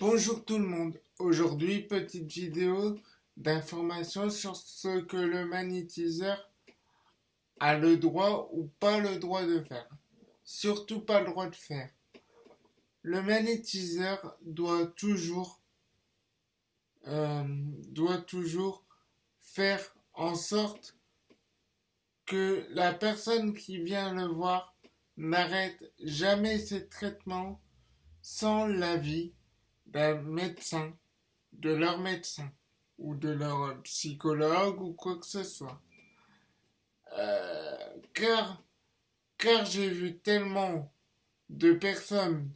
Bonjour tout le monde. Aujourd'hui, petite vidéo d'information sur ce que le magnétiseur a le droit ou pas le droit de faire. Surtout pas le droit de faire. Le magnétiseur doit toujours euh, doit toujours faire en sorte que la personne qui vient le voir n'arrête jamais ses traitements sans l'avis d'un médecin, de leur médecin ou de leur psychologue ou quoi que ce soit. Euh, car car j'ai vu tellement de personnes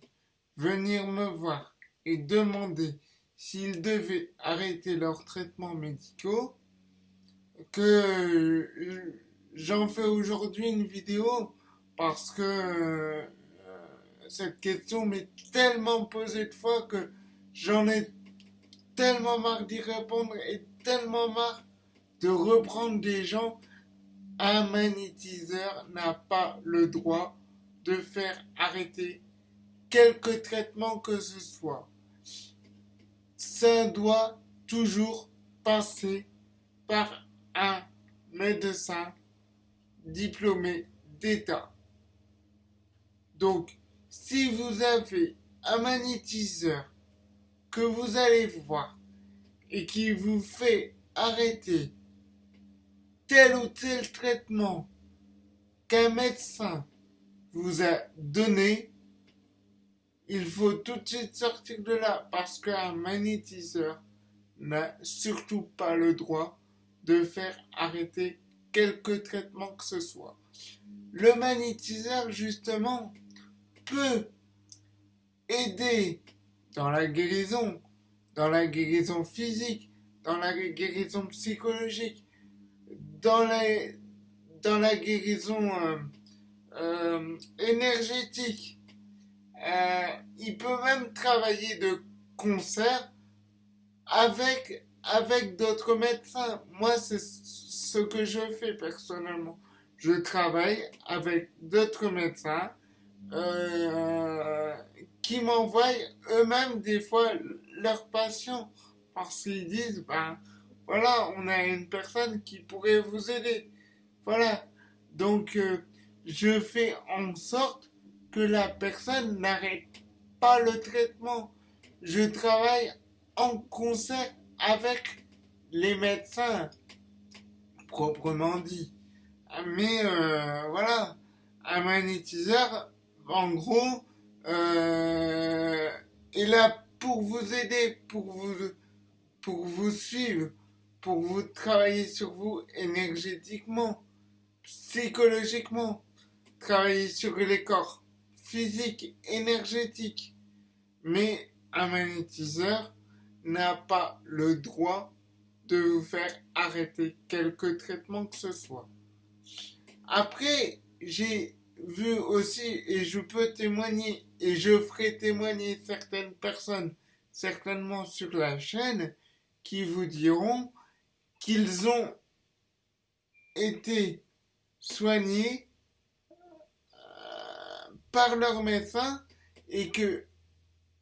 venir me voir et demander s'ils devaient arrêter leurs traitements médicaux que j'en fais aujourd'hui une vidéo parce que euh, cette question m'est tellement posée de fois que j'en ai tellement marre d'y répondre et tellement marre de reprendre des gens. Un magnétiseur n'a pas le droit de faire arrêter quelque traitement que ce soit. Ça doit toujours passer par un médecin diplômé d'État. Donc, si vous avez un magnétiseur que vous allez voir et qui vous fait arrêter tel ou tel traitement qu'un médecin vous a donné, il faut tout de suite sortir de là parce qu'un magnétiseur n'a surtout pas le droit de faire arrêter quelque traitement que ce soit. Le magnétiseur, justement, peut aider dans la guérison, dans la guérison physique, dans la guérison psychologique, dans la, guérison euh, euh, énergétique. Euh, il peut même travailler de concert avec, d'autres médecins. Moi, c'est ce que je fais personnellement. Je travaille avec d'autres médecins qui m'envoient eux-mêmes des fois leurs patients parce qu'ils disent ben voilà on a une personne qui pourrait vous aider. Voilà. Donc euh, je fais en sorte que la personne n'arrête pas le traitement. Je travaille en concert avec les médecins proprement dit. Mais euh, voilà un magnétiseur en gros, euh, est là pour vous aider, pour vous, pour vous suivre, pour vous travailler sur vous énergétiquement, psychologiquement, travailler sur les corps physiques, énergétiques. Mais un magnétiseur n'a pas le droit de vous faire arrêter quelque traitement que ce soit. Après, j'ai vu aussi, et je peux témoigner, et je ferai témoigner certaines personnes, certainement sur la chaîne, qui vous diront qu'ils ont été soignés euh, par leur médecin et que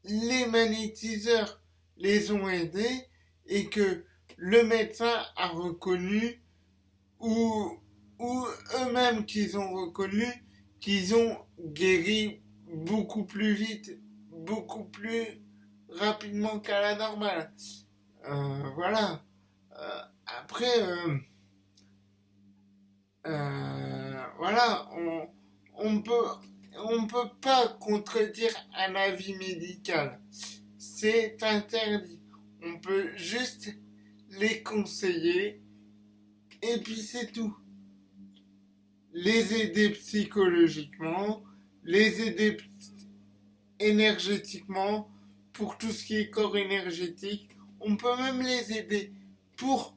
les magnétiseurs les ont aidés et que le médecin a reconnu ou, ou eux-mêmes qu'ils ont reconnu qu'ils ont guéri beaucoup plus vite, beaucoup plus rapidement qu'à la normale. Euh, voilà. Euh, après, euh, voilà, on, on peut, on peut pas contredire un avis médical. C'est interdit. On peut juste les conseiller et puis c'est tout les aider psychologiquement, les aider énergétiquement pour tout ce qui est corps énergétique. On peut même les aider pour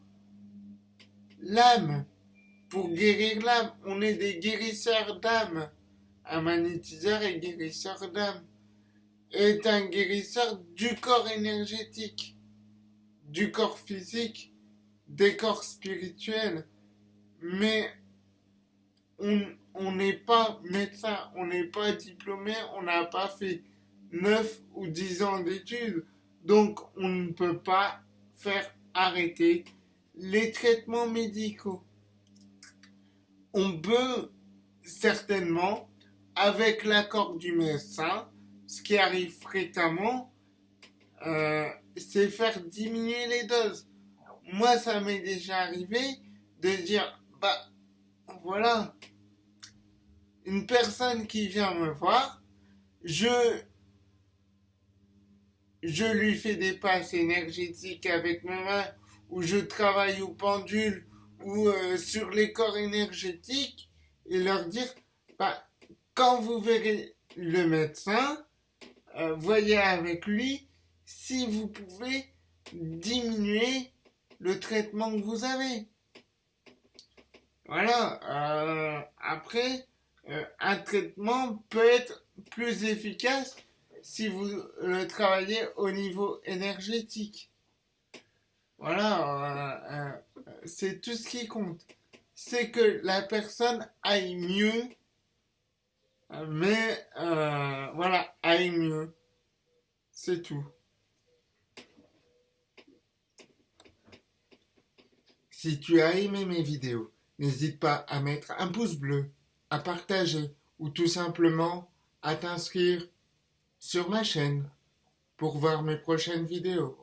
l'âme, pour guérir l'âme. On est des guérisseurs d'âme. Un magnétiseur est guérisseur d'âme. Est un guérisseur du corps énergétique, du corps physique, des corps spirituels. Mais on n'est pas médecin, on n'est pas diplômé, on n'a pas fait 9 ou 10 ans d'études. Donc, on ne peut pas faire arrêter les traitements médicaux. On peut certainement, avec l'accord du médecin, ce qui arrive fréquemment, euh, c'est faire diminuer les doses. Moi, ça m'est déjà arrivé de dire, bah, voilà, une personne qui vient me voir, je, lui fais des passes énergétiques avec mes mains, ou je travaille au pendule, ou euh, sur les corps énergétiques, et leur dire, bah, quand vous verrez le médecin, euh, voyez avec lui si vous pouvez diminuer le traitement que vous avez. Voilà. Euh, après, euh, un traitement peut être plus efficace si vous le travaillez au niveau énergétique. Voilà, c'est tout ce qui compte. C'est que la personne aille mieux mais euh, voilà, aille mieux. C'est tout. Si tu as aimé mes vidéos, n'hésite pas à mettre un pouce bleu, à partager ou tout simplement à t'inscrire sur ma chaîne pour voir mes prochaines vidéos.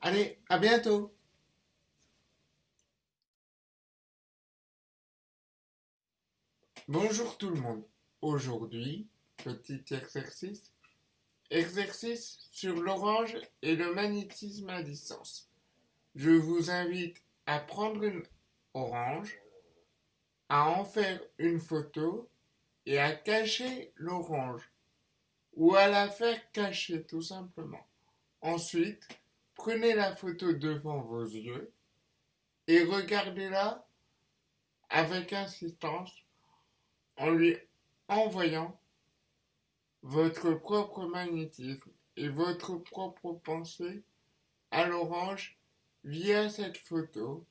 Allez, à bientôt Bonjour tout le monde Aujourd'hui, petit exercice. Exercice sur l'orange et le magnétisme à distance. Je vous invite à prendre une orange, à en faire une photo et à cacher l'orange ou à la faire cacher tout simplement. Ensuite, prenez la photo devant vos yeux et regardez-la avec insistance en lui en voyant votre propre magnétisme et votre propre pensée à l'orange via cette photo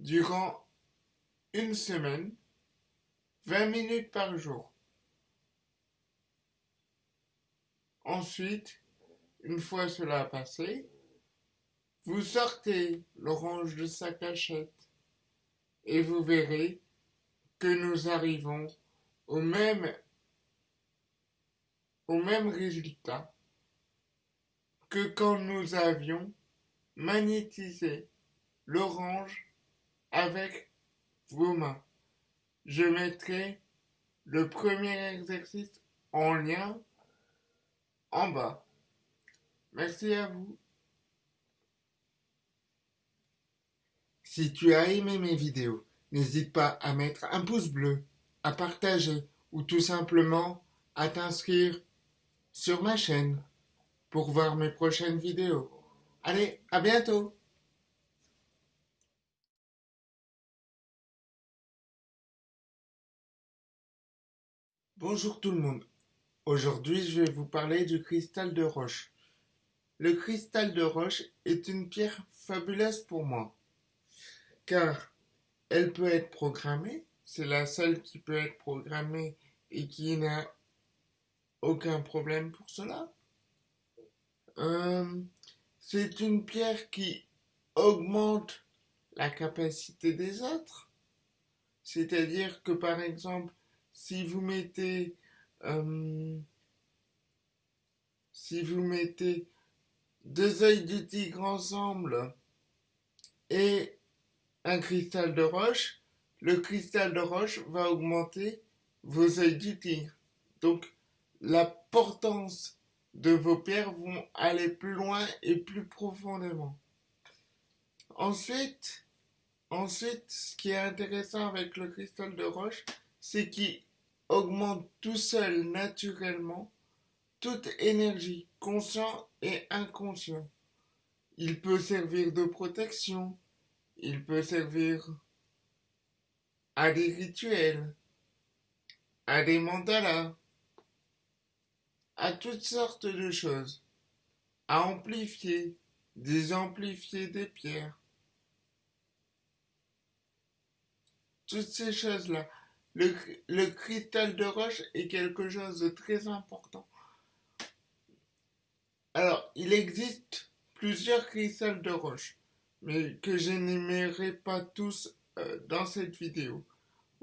durant une semaine, 20 minutes par jour. Ensuite, une fois cela passé, vous sortez l'orange de sa cachette et vous verrez que nous arrivons au même, au même résultat que quand nous avions magnétisé l'orange avec Je mettrai le premier exercice en lien en bas. Merci à vous. Si tu as aimé mes vidéos, n'hésite pas à mettre un pouce bleu à partager ou tout simplement à t'inscrire sur ma chaîne pour voir mes prochaines vidéos. Allez, à bientôt Bonjour tout le monde. Aujourd'hui, je vais vous parler du cristal de roche. Le cristal de roche est une pierre fabuleuse pour moi, car elle peut être programmée c'est la seule qui peut être programmée et qui n'a aucun problème pour cela. Euh, c'est une pierre qui augmente la capacité des autres. C'est-à-dire que par exemple, si vous mettez euh, si vous mettez deux œils de tigre ensemble et un cristal de roche, le cristal de roche va augmenter vos œils du tigre. Donc, la portance de vos pierres vont aller plus loin et plus profondément. Ensuite, ensuite, ce qui est intéressant avec le cristal de roche, c'est qu'il augmente tout seul naturellement toute énergie, conscient et inconscient. Il peut servir de protection, il peut servir à des rituels, à des mandalas, à toutes sortes de choses, à amplifier, désamplifier des pierres. Toutes ces choses-là. Le, cristal de roche est quelque chose de très important. Alors, il existe plusieurs cristals de roche, mais que je n'aimerais pas tous euh, dans cette vidéo,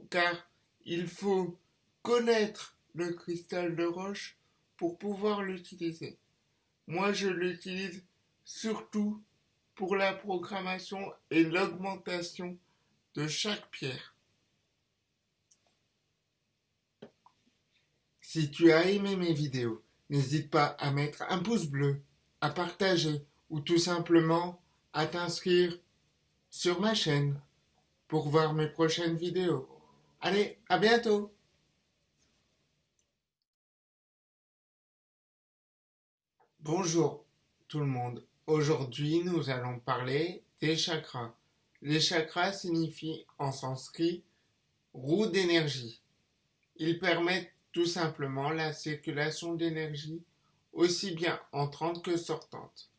car il faut connaître le cristal de roche pour pouvoir l'utiliser. Moi, je l'utilise surtout pour la programmation et l'augmentation de chaque pierre. Si tu as aimé mes vidéos, n'hésite pas à mettre un pouce bleu, à partager ou tout simplement à t'inscrire sur ma chaîne pour voir mes prochaines vidéos. Allez, à bientôt Bonjour tout le monde. Aujourd'hui, nous allons parler des chakras. Les chakras signifient en sanskrit roue d'énergie. Ils permettent tout simplement la circulation d'énergie aussi bien entrante que sortante.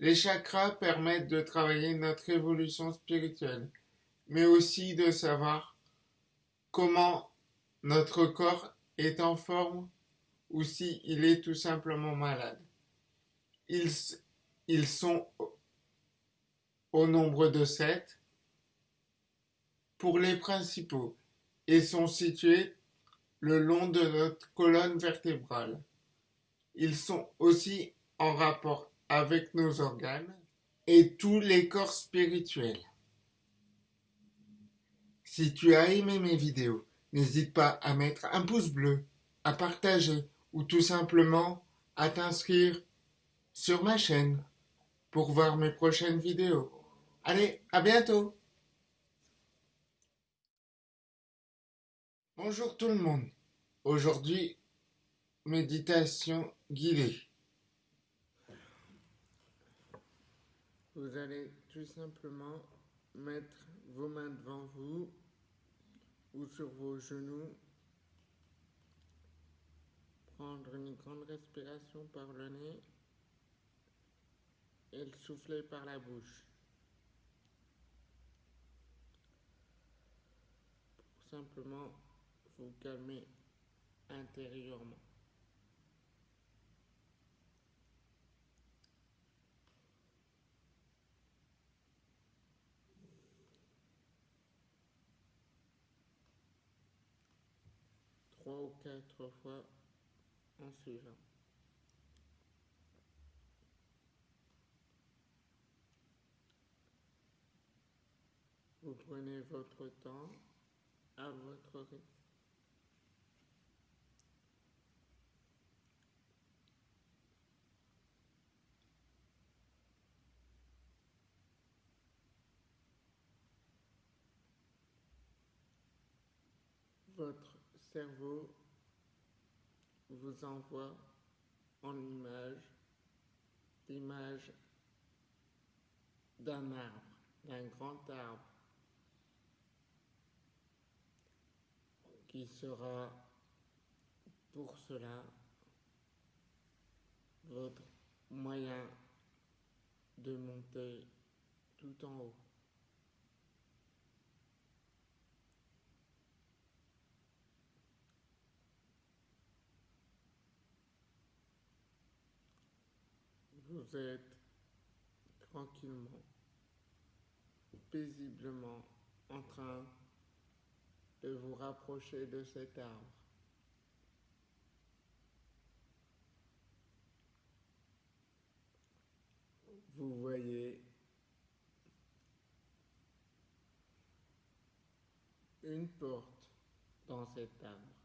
Les chakras permettent de travailler notre évolution spirituelle, mais aussi de savoir comment notre corps est en forme ou s'il il est tout simplement malade. Ils, ils sont au nombre de sept pour les principaux et sont situés le long de notre colonne vertébrale. Ils sont aussi en rapport avec nos organes et tous les corps spirituels. Si tu as aimé mes vidéos, n'hésite pas à mettre un pouce bleu, à partager ou tout simplement à t'inscrire sur ma chaîne pour voir mes prochaines vidéos. Allez, à bientôt Bonjour tout le monde. Aujourd'hui, méditation guidée. Vous allez tout simplement mettre vos mains devant vous ou sur vos genoux. Prendre une grande respiration par le nez et le souffler par la bouche. Vous calmer intérieurement. Trois ou quatre fois en suivant. Vous prenez votre temps à votre rythme. Votre cerveau vous envoie en image l'image d'un arbre, d'un grand arbre qui sera pour cela votre moyen de monter tout en haut. Vous êtes tranquillement, paisiblement en train de vous rapprocher de cet arbre. Vous voyez une porte dans cet arbre.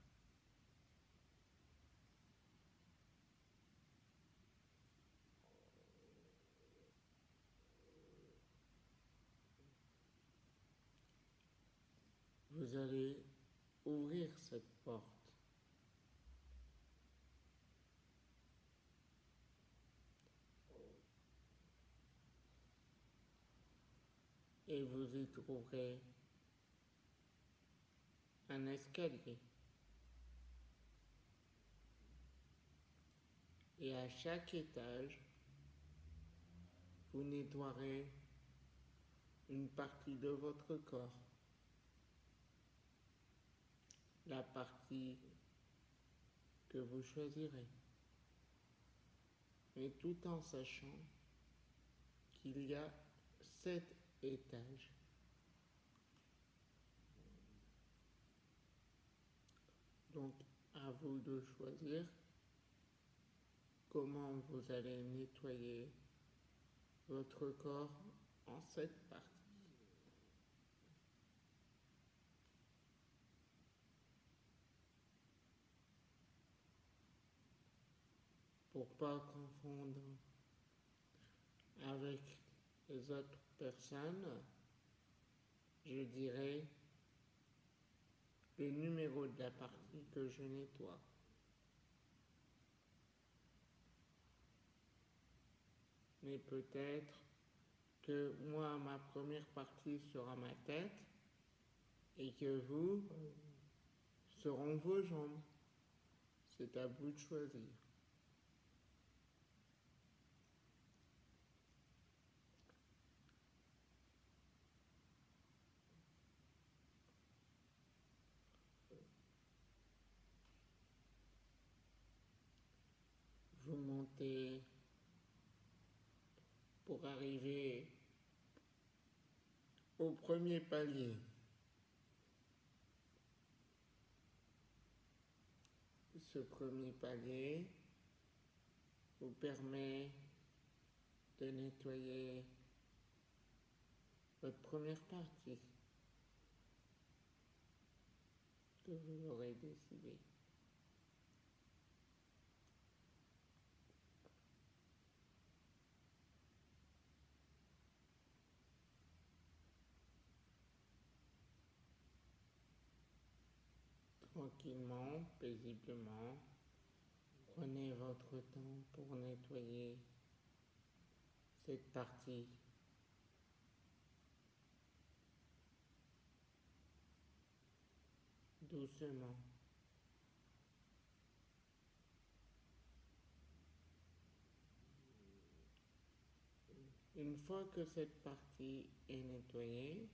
Vous allez ouvrir cette porte. Et vous y trouverez un escalier. Et à chaque étage, vous nettoierez une partie de votre corps. La partie que vous choisirez. Mais tout en sachant qu'il y a sept étages. Donc, à vous de choisir comment vous allez nettoyer votre corps en cette partie. Pour pas confondre avec les autres personnes, je dirais le numéro de la partie que je nettoie. Mais peut-être que moi, ma première partie sera ma tête et que vous seront vos jambes. C'est à vous de choisir. Pour arriver au premier palier. Ce premier palier vous permet de nettoyer votre première partie que vous aurez décidé. Tranquillement, paisiblement. Prenez votre temps pour nettoyer cette partie. Doucement. Une fois que cette partie est nettoyée,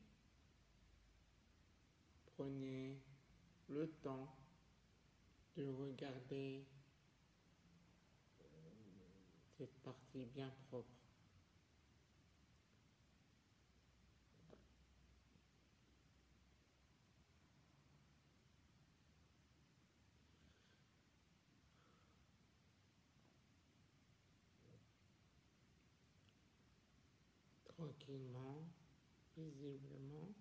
prenez le temps de regarder cette partie bien propre. Tranquillement, visiblement.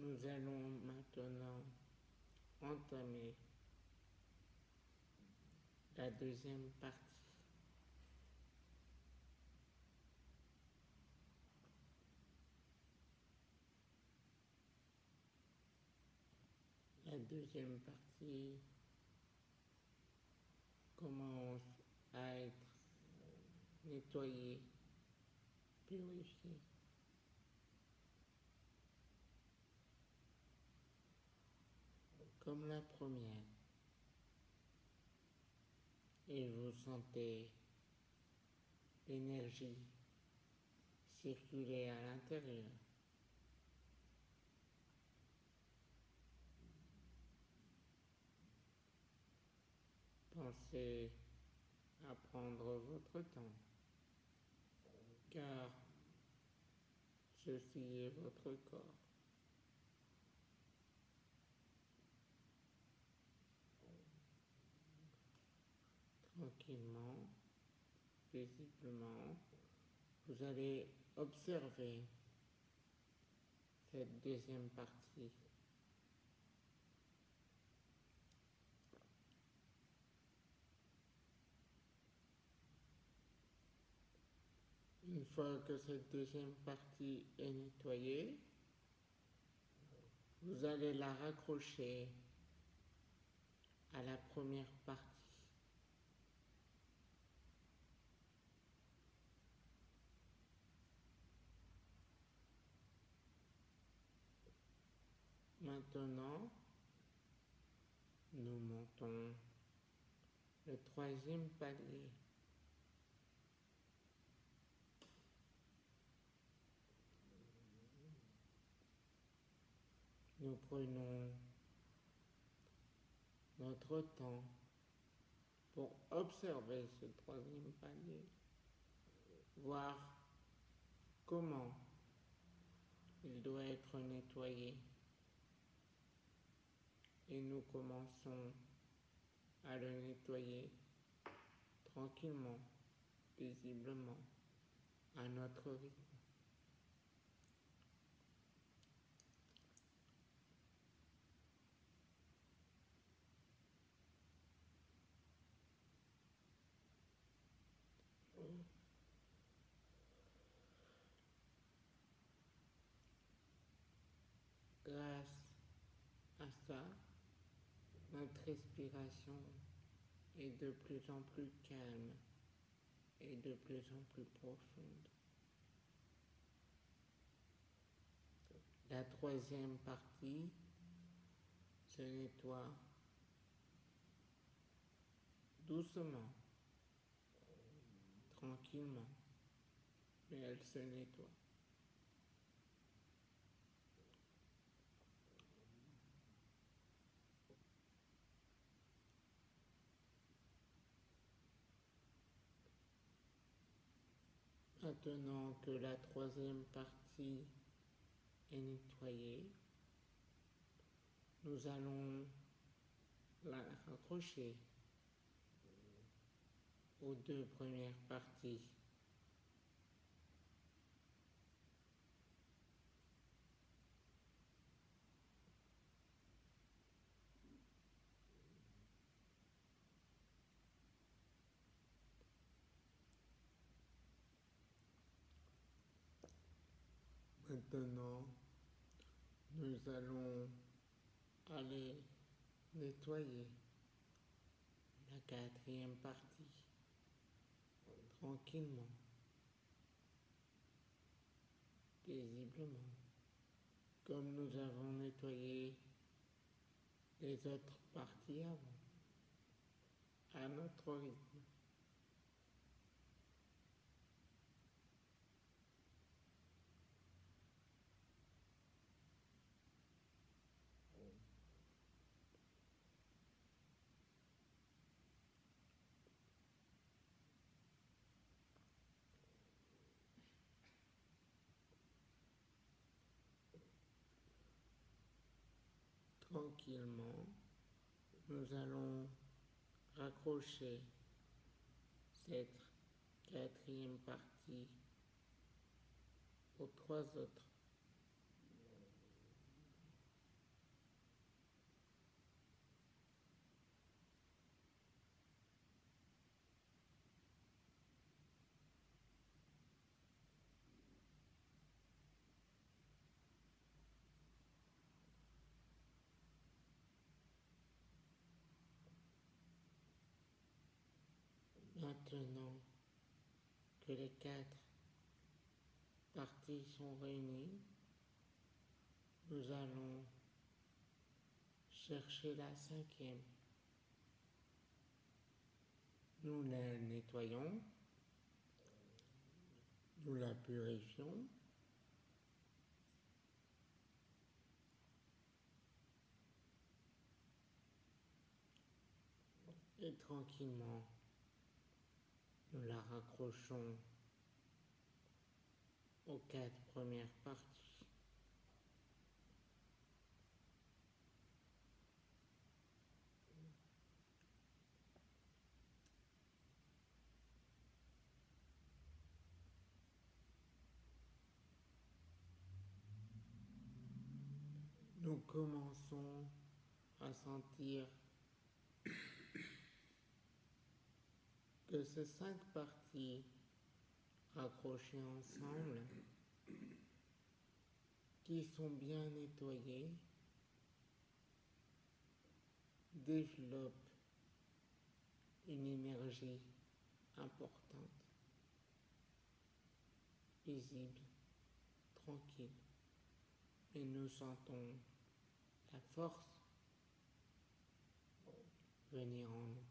Nous allons maintenant entamer la deuxième partie. La deuxième partie commence à être nettoyée, purifiée. La première. Et vous sentez l'énergie circuler à l'intérieur. Pensez à prendre votre temps, car ceci est votre corps. Tranquillement, paisiblement, vous allez observer cette deuxième partie. Une fois que cette deuxième partie est nettoyée, vous allez la raccrocher à la première partie. Maintenant, nous montons le troisième palier. Nous prenons notre temps pour observer ce troisième palier. voir comment il doit être nettoyé. Et nous commençons à le nettoyer tranquillement, paisiblement, à notre rythme. Grâce à ça, notre respiration est de plus en plus calme et de plus en plus profonde. La troisième partie se nettoie doucement, tranquillement, mais elle se nettoie. Maintenant que la troisième partie est nettoyée, nous allons la raccrocher aux deux premières parties. Maintenant, nous allons aller nettoyer la quatrième partie tranquillement, paisiblement, comme nous avons nettoyé les autres parties avant, à notre rythme. Tranquillement, nous allons raccrocher cette quatrième partie aux trois autres. Maintenant que les quatre parties sont réunies, nous allons chercher la cinquième. Nous la nettoyons, nous la purifions. Et tranquillement, nous la raccrochons aux quatre premières parties. Nous commençons à sentir que ces cinq parties accrochées ensemble, qui sont bien nettoyées, développent une énergie importante, visible, tranquille, et nous sentons la force venir en nous.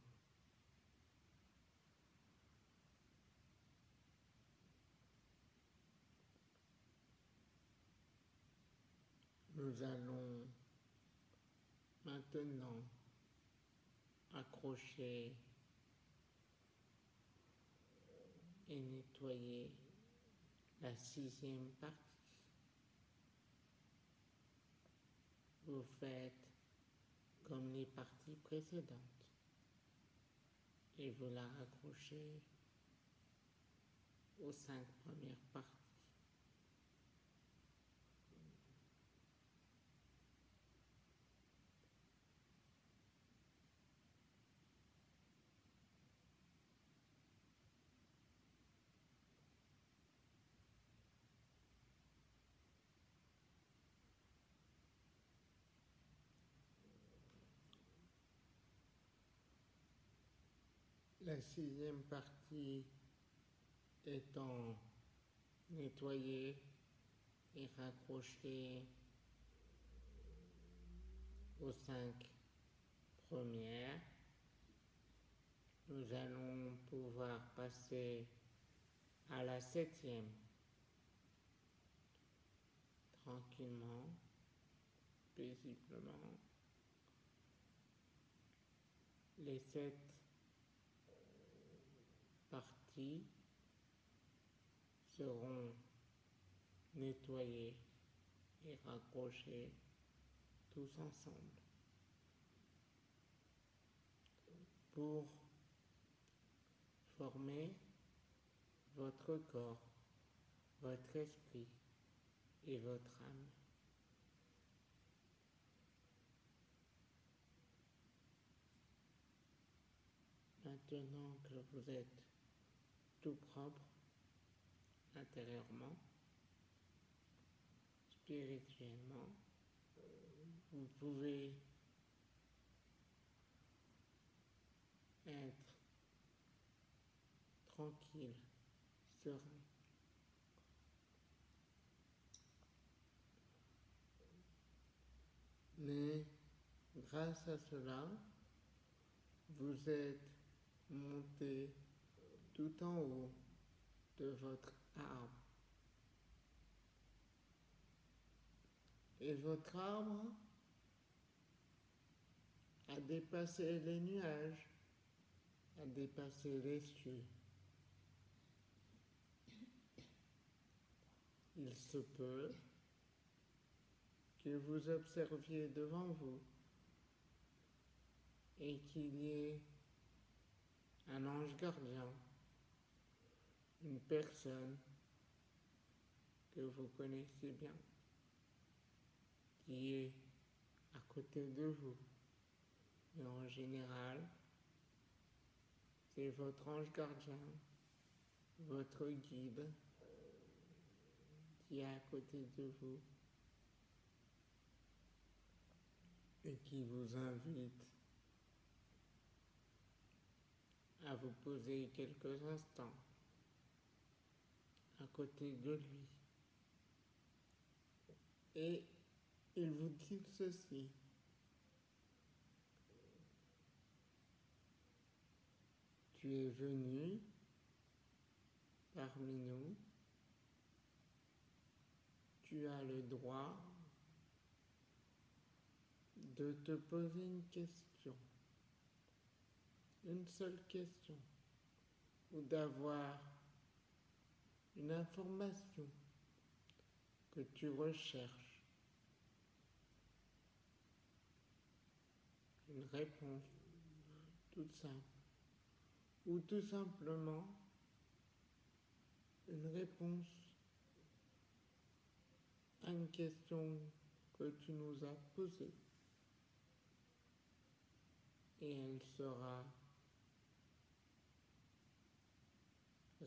Nous allons maintenant accrocher et nettoyer la sixième partie. Vous faites comme les parties précédentes et vous la raccrochez aux cinq premières parties. La sixième partie étant nettoyée et raccrochée aux cinq premières, nous allons pouvoir passer à la septième tranquillement, paisiblement. Les sept parties seront nettoyées et raccrochées tous ensemble pour former votre corps, votre esprit et votre âme. Maintenant que vous êtes propre intérieurement, spirituellement, vous pouvez être tranquille, serein. Mais grâce à cela, vous êtes monté tout en haut de votre arbre. Et votre arbre a dépassé les nuages, a dépassé les cieux. Il se peut que vous observiez devant vous et qu'il y ait un ange gardien, une personne que vous connaissez bien, qui est à côté de vous. Mais en général, c'est votre ange gardien, votre guide qui est à côté de vous et qui vous invite à vous poser quelques instants à côté de lui. Et il vous dit ceci. Tu es venu parmi nous. Tu as le droit de te poser une question, une seule question, ou d'avoir une information que tu recherches, une réponse toute simple, ou tout simplement une réponse à une question que tu nous as posée. Et elle sera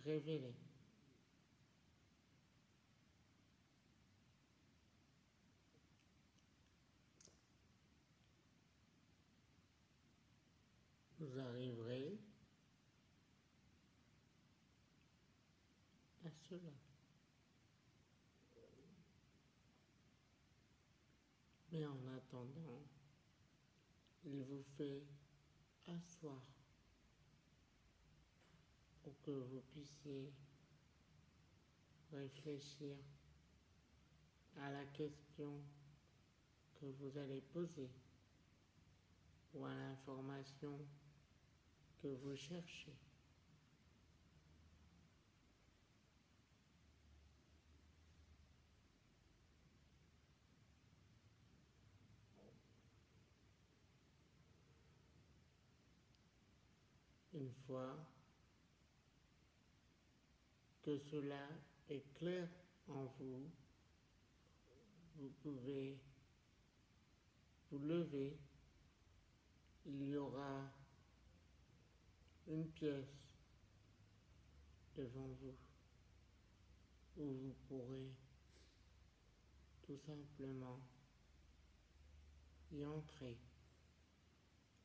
révélée. Vous arriverez à cela. Mais en attendant, il vous fait asseoir pour que vous puissiez réfléchir à la question que vous allez poser ou à l'information que vous cherchez. Une fois que cela est clair en vous, vous pouvez vous lever. Il y aura une pièce devant vous où vous pourrez tout simplement y entrer.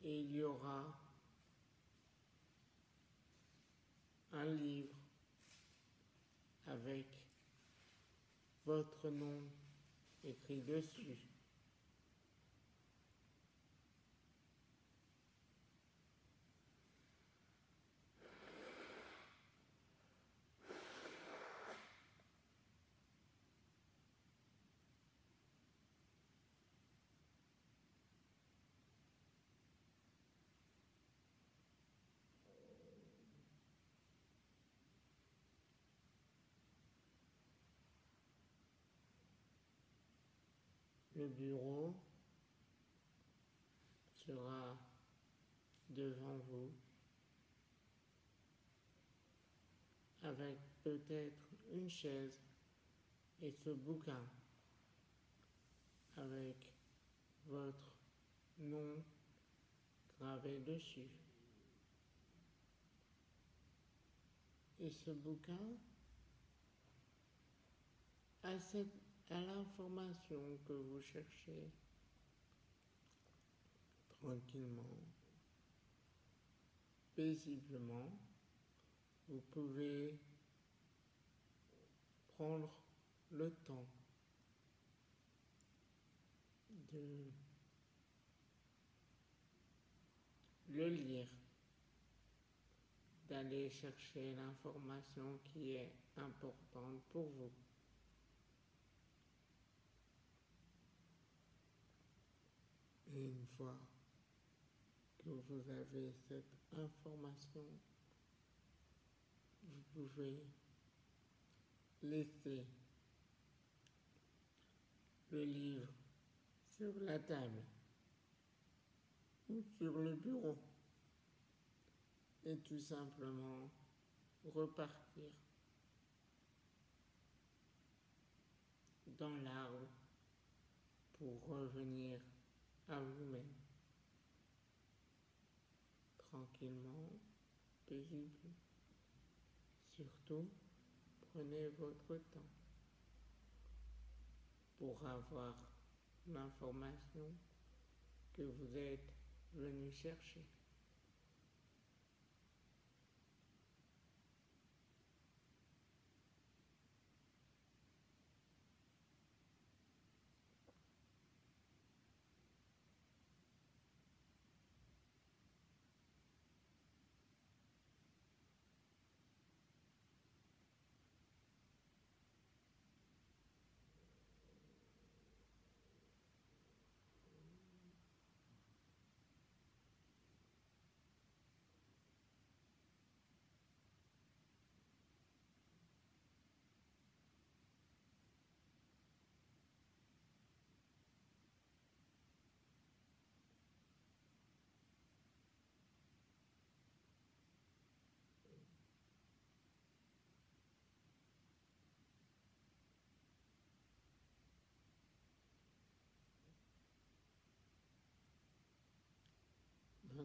Et il y aura un livre avec votre nom écrit dessus. Le bureau sera devant vous avec peut-être une chaise et ce bouquin avec votre nom gravé dessus. Et ce bouquin a cette à l'information que vous cherchez tranquillement, paisiblement, vous pouvez prendre le temps de le lire, d'aller chercher l'information qui est importante pour vous. Et une fois que vous avez cette information, vous pouvez laisser le livre sur la table ou sur le bureau et tout simplement repartir dans l'arbre pour revenir à vous-même, tranquillement, paisible. Surtout, prenez votre temps pour avoir l'information que vous êtes venu chercher.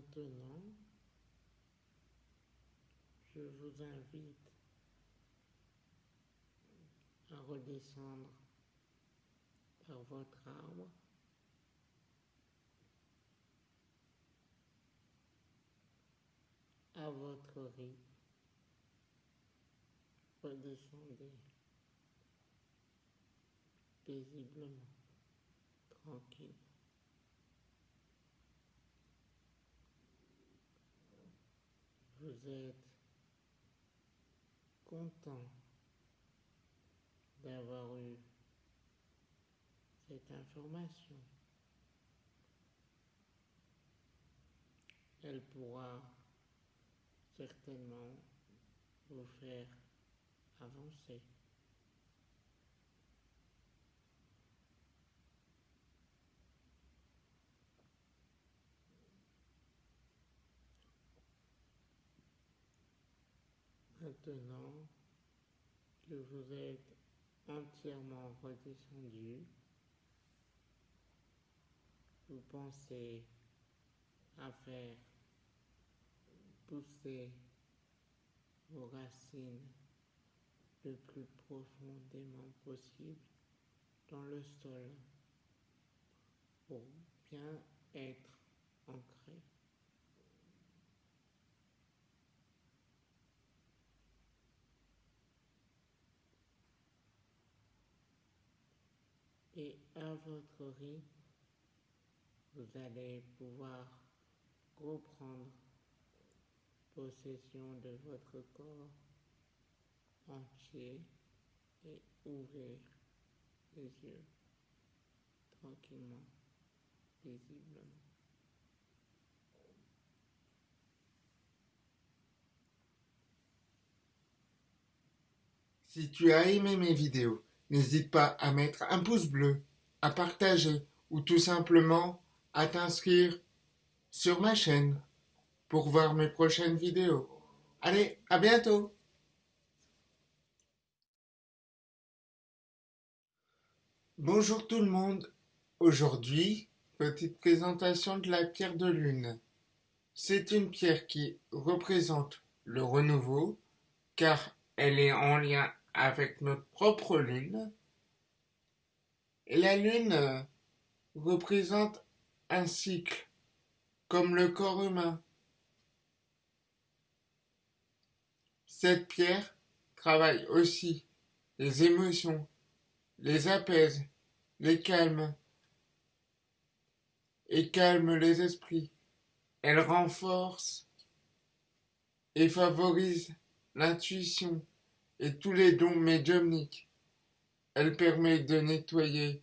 Maintenant, je vous invite à redescendre par votre arbre à votre rythme. Redescendez paisiblement, tranquille. Vous êtes content d'avoir eu cette information. Elle pourra certainement vous faire avancer. Maintenant que vous êtes entièrement redescendu, vous pensez à faire pousser vos racines le plus profondément possible dans le sol pour bien être ancré. Et à votre rythme, vous allez pouvoir reprendre possession de votre corps entier et ouvrir les yeux tranquillement, paisiblement. Si tu as aimé mes vidéos, n'hésite pas à mettre un pouce bleu, à partager ou tout simplement à t'inscrire sur ma chaîne pour voir mes prochaines vidéos. Allez, à bientôt Bonjour tout le monde. Aujourd'hui, petite présentation de la pierre de lune. C'est une pierre qui représente le renouveau, car elle est en lien avec notre propre lune. Et la lune euh, représente un cycle, comme le corps humain. Cette pierre travaille aussi les émotions, les apaise, les calme et calme les esprits. Elle renforce et favorise l'intuition et tous les dons médiumniques. Elle permet de nettoyer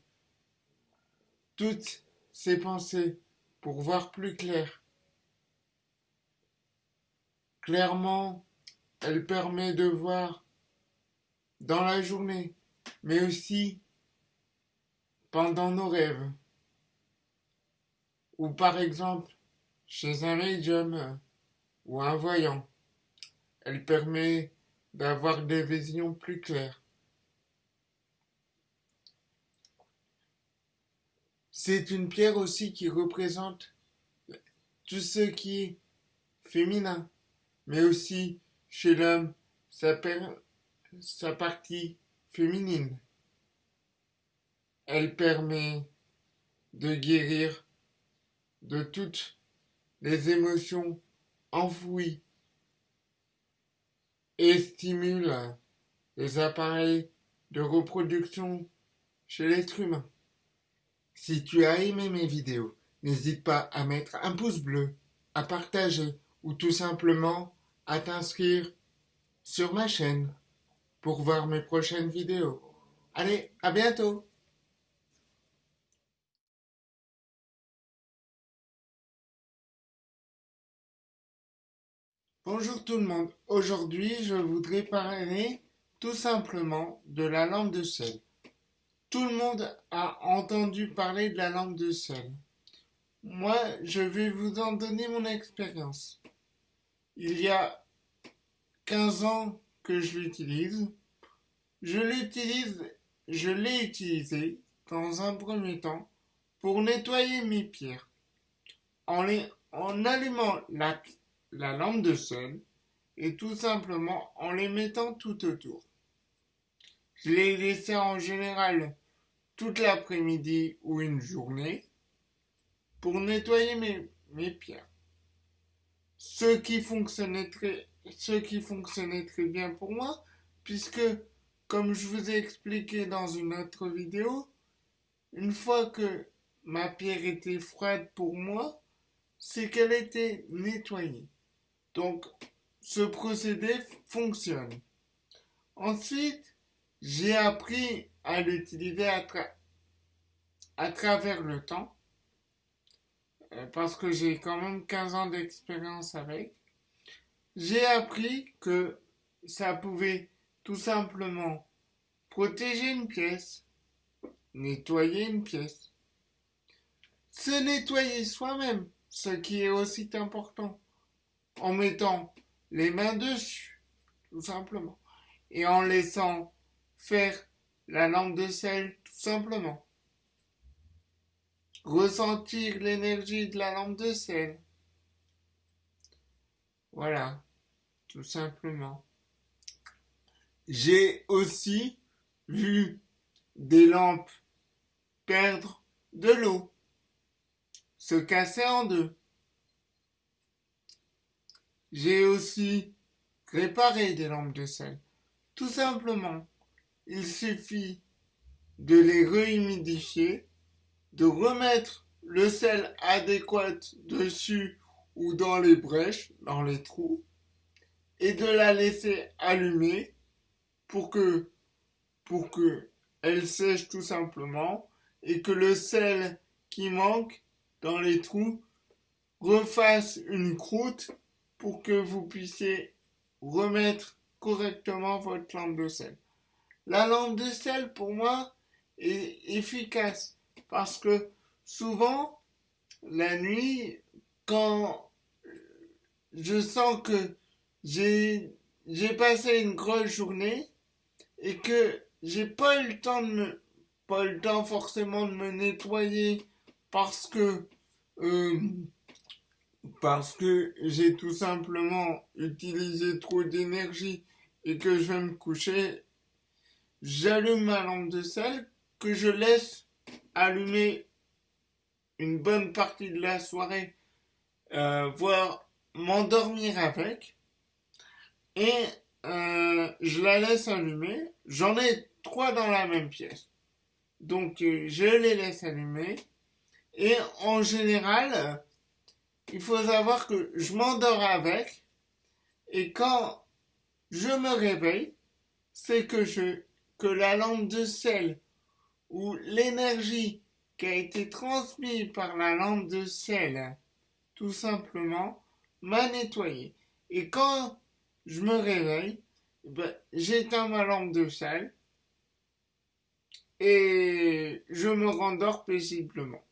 toutes ses pensées pour voir plus clair. Clairement, elle permet de voir dans la journée, mais aussi pendant nos rêves. Ou par exemple, chez un médium ou un voyant. Elle permet d'avoir des visions plus claires. C'est une pierre aussi qui représente tout ce qui est féminin, mais aussi chez l'homme sa, sa partie féminine. Elle permet de guérir de toutes les émotions enfouies et stimule les appareils de reproduction chez l'être humain. Si tu as aimé mes vidéos, n'hésite pas à mettre un pouce bleu, à partager ou tout simplement à t'inscrire sur ma chaîne pour voir mes prochaines vidéos. Allez, à bientôt Bonjour tout le monde, aujourd'hui je voudrais parler tout simplement de la lampe de sel. Tout le monde a entendu parler de la lampe de sel. Moi, je vais vous en donner mon expérience. Il y a 15 ans que je l'utilise. Je l'ai utilisé dans un premier temps pour nettoyer mes pierres. En, en allumant la la lampe de sel et tout simplement en les mettant tout autour. Je les laissais en général toute l'après-midi ou une journée pour nettoyer mes, mes pierres. Ce qui fonctionnait très, ce qui fonctionnait très bien pour moi, puisque, comme je vous ai expliqué dans une autre vidéo, une fois que ma pierre était froide pour moi, c'est qu'elle était nettoyée. Donc, ce procédé fonctionne. Ensuite, j'ai appris à l'utiliser à, travers le temps, euh, parce que j'ai quand même 15 ans d'expérience avec. J'ai appris que ça pouvait tout simplement protéger une pièce, nettoyer une pièce, se nettoyer soi-même, ce qui est aussi important en mettant les mains dessus, tout simplement. Et en laissant faire la lampe de sel, tout simplement. Ressentir l'énergie de la lampe de sel. Voilà, tout simplement. J'ai aussi vu des lampes perdre de l'eau, se casser en deux. J'ai aussi réparé des lampes de sel. Tout simplement, il suffit de les rehumidifier, de remettre le sel adéquat dessus ou dans les brèches, dans les trous, et de la laisser allumer pour que, pour que elle sèche tout simplement et que le sel qui manque dans les trous refasse une croûte pour que vous puissiez remettre correctement votre lampe de sel. La lampe de sel, pour moi, est efficace parce que souvent, la nuit, quand je sens que j'ai passé une grosse journée et que j'ai pas eu le temps de me pas le temps forcément de me nettoyer parce que euh, parce que j'ai tout simplement utilisé trop d'énergie et que je vais me coucher, j'allume ma lampe de sel que je laisse allumer une bonne partie de la soirée, euh, voire m'endormir avec. Et euh, je la laisse allumer. J'en ai trois dans la même pièce. Donc euh, je les laisse allumer. Et en général, il faut savoir que je m'endors avec. Et quand je me réveille, c'est que je que la lampe de sel ou l'énergie qui a été transmise par la lampe de sel, tout simplement, m'a nettoyé. Et quand je me réveille, ben, j'éteins ma lampe de sel et je me rendors paisiblement.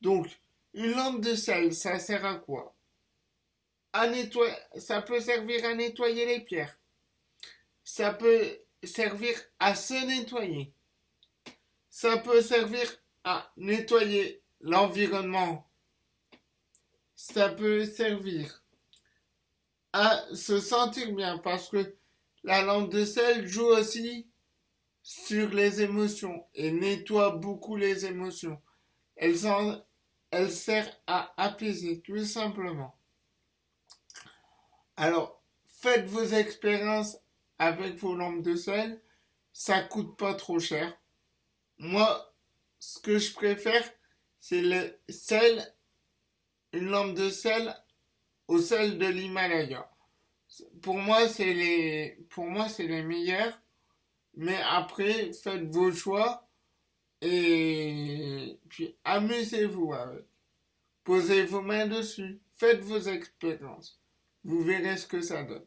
Donc, une lampe de sel, ça sert à quoi? À nettoyer, Ça peut servir à nettoyer les pierres. Ça peut servir à se nettoyer. Ça peut servir à nettoyer l'environnement. Ça peut servir à se sentir bien parce que la lampe de sel joue aussi sur les émotions et nettoie beaucoup les émotions. Elle, elle sert à apaiser tout simplement. Alors, faites vos expériences avec vos lampes de sel. Ça coûte pas trop cher. Moi, ce que je préfère, c'est le sel, une lampe de sel au sel de l'Himalaya. Pour moi, c'est les, pour moi, c'est les meilleurs mais après, faites vos choix et puis amusez-vous avec. Posez vos mains dessus. Faites vos expériences. Vous verrez ce que ça donne.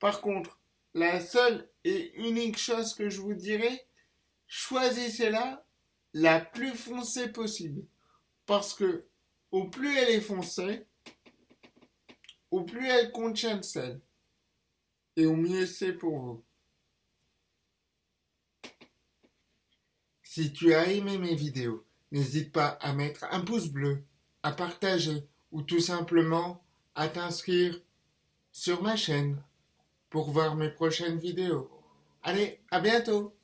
Par contre, la seule et unique chose que je vous dirais, choisissez-la la plus foncée possible. Parce que au plus elle est foncée, au plus elle contient de sel. Et au mieux c'est pour vous. Si tu as aimé mes vidéos, n'hésite pas à mettre un pouce bleu, à partager ou tout simplement à t'inscrire sur ma chaîne pour voir mes prochaines vidéos. Allez, à bientôt